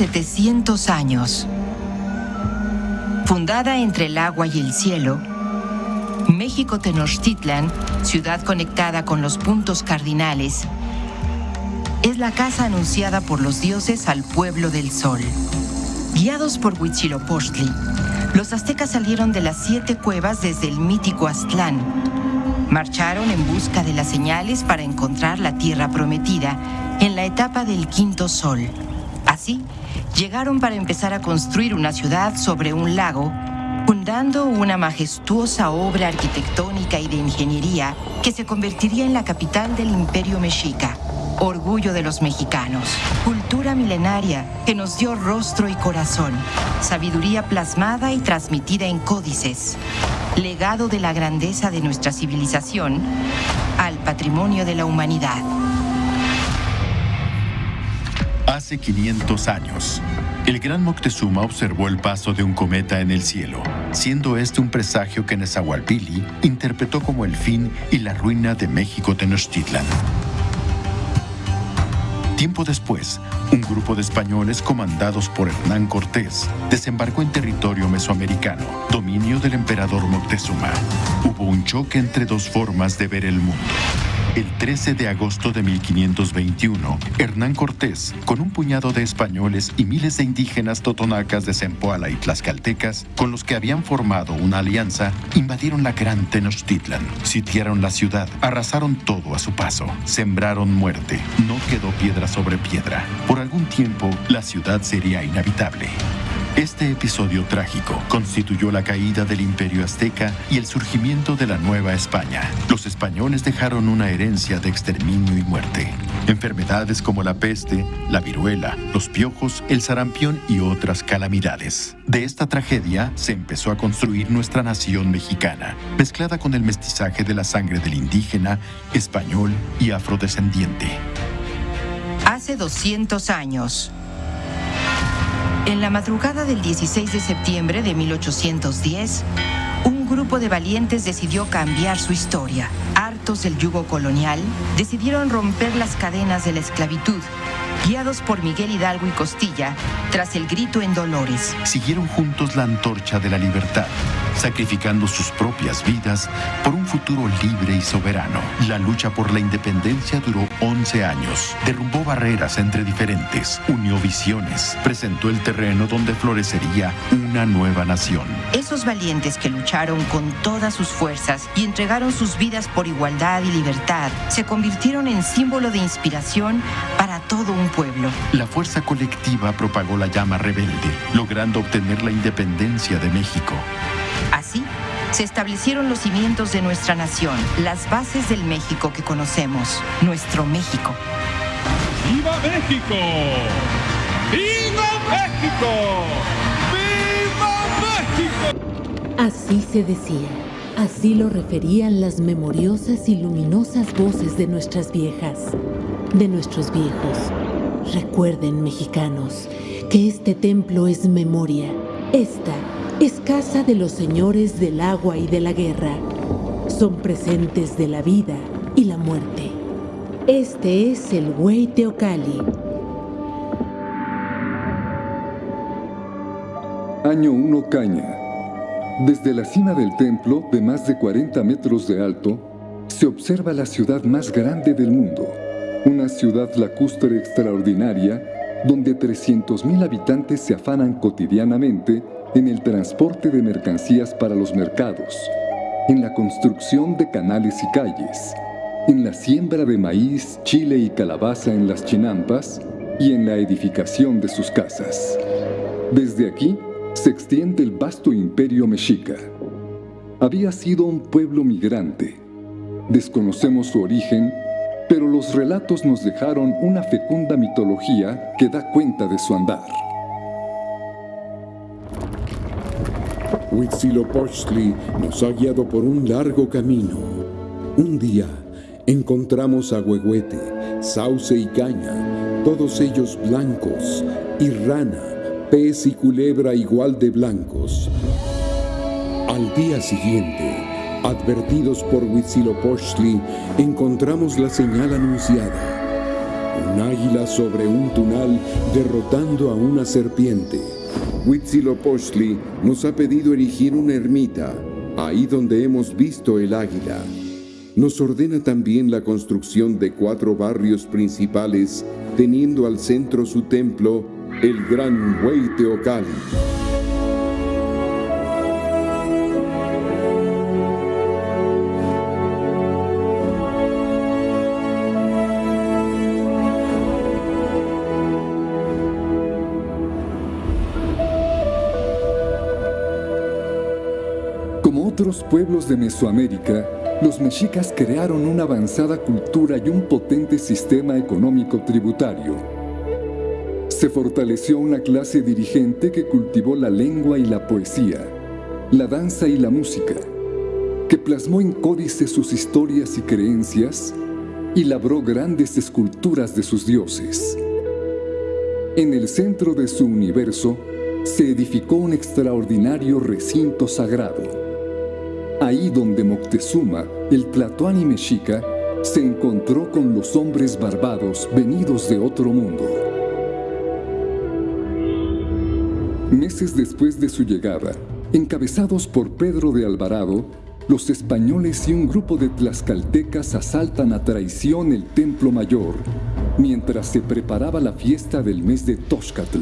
hace 700 años. Fundada entre el agua y el cielo, México Tenochtitlan, ciudad conectada con los puntos cardinales, es la casa anunciada por los dioses al pueblo del sol. Guiados por Huitzilopochtli, los aztecas salieron de las siete cuevas desde el mítico Aztlán. Marcharon en busca de las señales para encontrar la tierra prometida en la etapa del quinto sol. Llegaron para empezar a construir una ciudad sobre un lago, fundando una majestuosa obra arquitectónica y de ingeniería que se convertiría en la capital del imperio mexica. Orgullo de los mexicanos, cultura milenaria que nos dio rostro y corazón, sabiduría plasmada y transmitida en códices, legado de la grandeza de nuestra civilización al patrimonio de la humanidad. Hace 500 años, el gran Moctezuma observó el paso de un cometa en el cielo, siendo este un presagio que Nezahualpili interpretó como el fin y la ruina de México Tenochtitlan. Tiempo después, un grupo de españoles comandados por Hernán Cortés desembarcó en territorio mesoamericano, dominio del emperador Moctezuma. Hubo un choque entre dos formas de ver el mundo. El 13 de agosto de 1521, Hernán Cortés, con un puñado de españoles y miles de indígenas totonacas de Zempoala y tlaxcaltecas, con los que habían formado una alianza, invadieron la gran Tenochtitlan, sitiaron la ciudad, arrasaron todo a su paso, sembraron muerte, no quedó piedra sobre piedra. Por algún tiempo, la ciudad sería inhabitable. Este episodio trágico constituyó la caída del imperio azteca y el surgimiento de la Nueva España. Los españoles dejaron una herencia de exterminio y muerte. Enfermedades como la peste, la viruela, los piojos, el sarampión y otras calamidades. De esta tragedia se empezó a construir nuestra nación mexicana, mezclada con el mestizaje de la sangre del indígena, español y afrodescendiente. Hace 200 años, en la madrugada del 16 de septiembre de 1810, un grupo de valientes decidió cambiar su historia. Hartos del yugo colonial, decidieron romper las cadenas de la esclavitud guiados por Miguel Hidalgo y Costilla, tras el grito en Dolores. Siguieron juntos la antorcha de la libertad, sacrificando sus propias vidas por un futuro libre y soberano. La lucha por la independencia duró 11 años, derrumbó barreras entre diferentes, unió visiones, presentó el terreno donde florecería una nueva nación. Esos valientes que lucharon con todas sus fuerzas y entregaron sus vidas por igualdad y libertad, se convirtieron en símbolo de inspiración para todo un pueblo. La fuerza colectiva propagó la llama rebelde, logrando obtener la independencia de México. Así, se establecieron los cimientos de nuestra nación, las bases del México que conocemos, nuestro México. ¡Viva México! ¡Viva México! ¡Viva México! Así se decía, así lo referían las memoriosas y luminosas voces de nuestras viejas, de nuestros viejos. Recuerden, mexicanos, que este templo es memoria. Esta es casa de los señores del agua y de la guerra. Son presentes de la vida y la muerte. Este es el Huey Teocali. Año 1 Caña. Desde la cima del templo, de más de 40 metros de alto, se observa la ciudad más grande del mundo. Una ciudad lacustre extraordinaria donde 300.000 habitantes se afanan cotidianamente en el transporte de mercancías para los mercados, en la construcción de canales y calles, en la siembra de maíz, chile y calabaza en las chinampas y en la edificación de sus casas. Desde aquí se extiende el vasto imperio mexica. Había sido un pueblo migrante. Desconocemos su origen pero los relatos nos dejaron una fecunda mitología que da cuenta de su andar. Huitzilopochtli nos ha guiado por un largo camino. Un día encontramos a Huehuete, Sauce y Caña, todos ellos blancos, y Rana, pez y culebra igual de blancos. Al día siguiente, Advertidos por Huitzilopochtli, encontramos la señal anunciada. Un águila sobre un tunal derrotando a una serpiente. Huitzilopochtli nos ha pedido erigir una ermita, ahí donde hemos visto el águila. Nos ordena también la construcción de cuatro barrios principales, teniendo al centro su templo, el Gran Hueyteocalli. Como otros pueblos de Mesoamérica, los mexicas crearon una avanzada cultura y un potente sistema económico tributario. Se fortaleció una clase dirigente que cultivó la lengua y la poesía, la danza y la música, que plasmó en códices sus historias y creencias y labró grandes esculturas de sus dioses. En el centro de su universo se edificó un extraordinario recinto sagrado Ahí donde Moctezuma, el Tlatoani mexica, se encontró con los hombres barbados venidos de otro mundo. Meses después de su llegada, encabezados por Pedro de Alvarado, los españoles y un grupo de tlaxcaltecas asaltan a traición el Templo Mayor, mientras se preparaba la fiesta del mes de Toxcatl.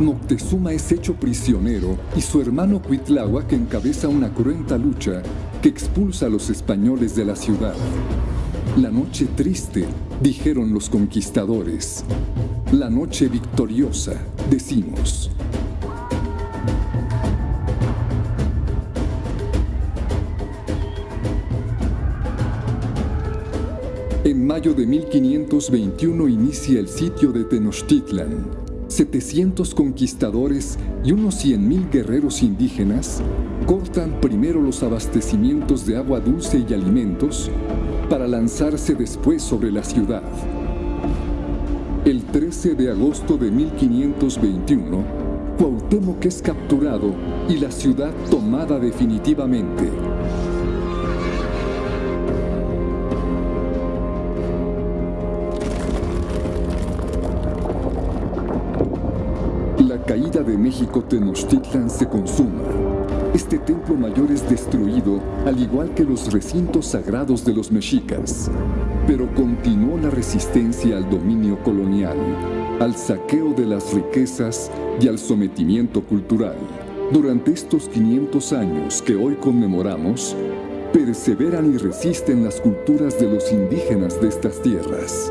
Moctezuma es hecho prisionero y su hermano Cuitláhuac encabeza una cruenta lucha que expulsa a los españoles de la ciudad. La noche triste, dijeron los conquistadores. La noche victoriosa, decimos. En mayo de 1521 inicia el sitio de Tenochtitlan, 700 conquistadores y unos 100.000 guerreros indígenas cortan primero los abastecimientos de agua dulce y alimentos para lanzarse después sobre la ciudad. El 13 de agosto de 1521, Cuauhtémoc es capturado y la ciudad tomada definitivamente. caída de México Tenochtitlan se consuma. Este templo mayor es destruido, al igual que los recintos sagrados de los mexicas. Pero continuó la resistencia al dominio colonial, al saqueo de las riquezas y al sometimiento cultural. Durante estos 500 años que hoy conmemoramos, perseveran y resisten las culturas de los indígenas de estas tierras.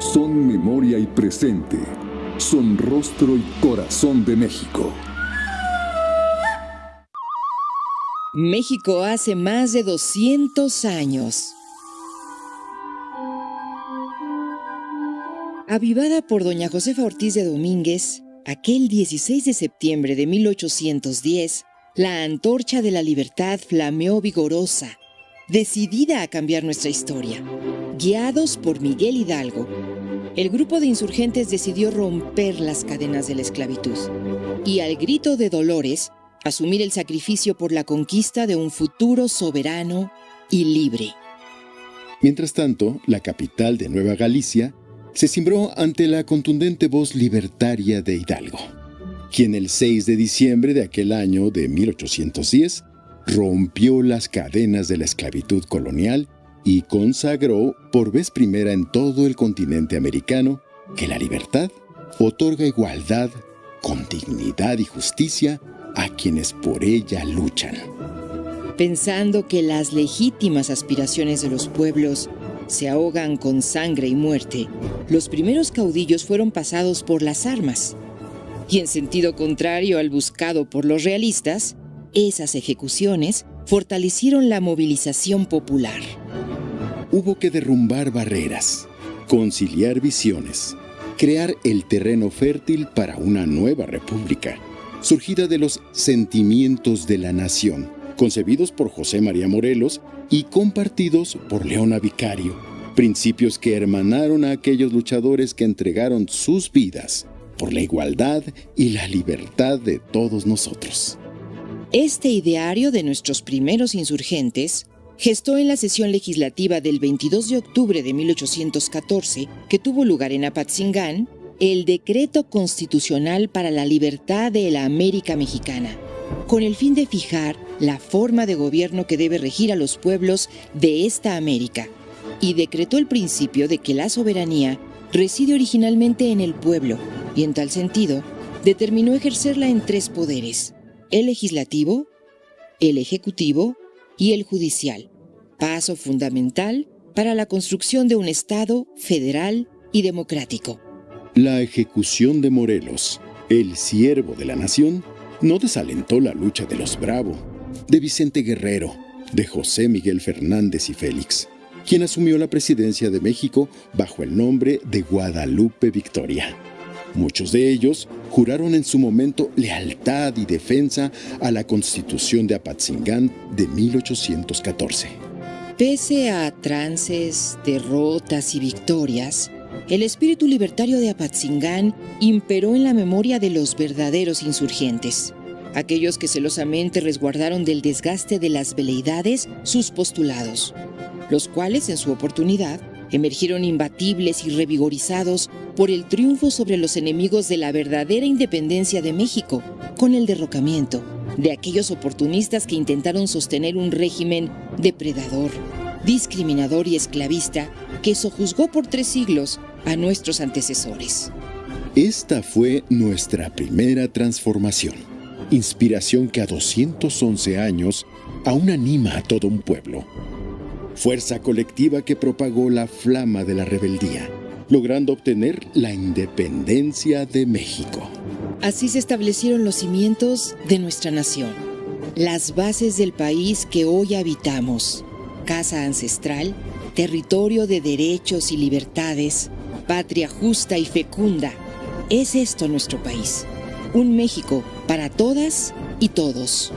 Son memoria y presente son rostro y corazón de México. México hace más de 200 años. Avivada por doña Josefa Ortiz de Domínguez, aquel 16 de septiembre de 1810, la antorcha de la libertad flameó vigorosa, decidida a cambiar nuestra historia. Guiados por Miguel Hidalgo, el grupo de insurgentes decidió romper las cadenas de la esclavitud y al grito de Dolores, asumir el sacrificio por la conquista de un futuro soberano y libre. Mientras tanto, la capital de Nueva Galicia se cimbró ante la contundente voz libertaria de Hidalgo, quien el 6 de diciembre de aquel año de 1810 rompió las cadenas de la esclavitud colonial y consagró por vez primera en todo el continente americano que la libertad otorga igualdad con dignidad y justicia a quienes por ella luchan. Pensando que las legítimas aspiraciones de los pueblos se ahogan con sangre y muerte, los primeros caudillos fueron pasados por las armas. Y en sentido contrario al buscado por los realistas, esas ejecuciones fortalecieron la movilización popular hubo que derrumbar barreras, conciliar visiones, crear el terreno fértil para una nueva república, surgida de los sentimientos de la nación, concebidos por José María Morelos y compartidos por Leona Vicario, principios que hermanaron a aquellos luchadores que entregaron sus vidas por la igualdad y la libertad de todos nosotros. Este ideario de nuestros primeros insurgentes gestó en la sesión legislativa del 22 de octubre de 1814, que tuvo lugar en Apatzingán, el Decreto Constitucional para la Libertad de la América Mexicana, con el fin de fijar la forma de gobierno que debe regir a los pueblos de esta América, y decretó el principio de que la soberanía reside originalmente en el pueblo, y en tal sentido, determinó ejercerla en tres poderes, el legislativo, el ejecutivo y el judicial, paso fundamental para la construcción de un Estado federal y democrático. La ejecución de Morelos, el siervo de la nación, no desalentó la lucha de los Bravo, de Vicente Guerrero, de José Miguel Fernández y Félix, quien asumió la presidencia de México bajo el nombre de Guadalupe Victoria. Muchos de ellos juraron en su momento lealtad y defensa a la Constitución de Apatzingán de 1814. Pese a trances, derrotas y victorias, el espíritu libertario de Apatzingán imperó en la memoria de los verdaderos insurgentes, aquellos que celosamente resguardaron del desgaste de las veleidades sus postulados, los cuales en su oportunidad emergieron imbatibles y revigorizados por el triunfo sobre los enemigos de la verdadera independencia de México, con el derrocamiento de aquellos oportunistas que intentaron sostener un régimen depredador, discriminador y esclavista que sojuzgó por tres siglos a nuestros antecesores. Esta fue nuestra primera transformación, inspiración que a 211 años aún anima a todo un pueblo. Fuerza colectiva que propagó la flama de la rebeldía, logrando obtener la independencia de México. Así se establecieron los cimientos de nuestra nación, las bases del país que hoy habitamos, casa ancestral, territorio de derechos y libertades, patria justa y fecunda. Es esto nuestro país, un México para todas y todos.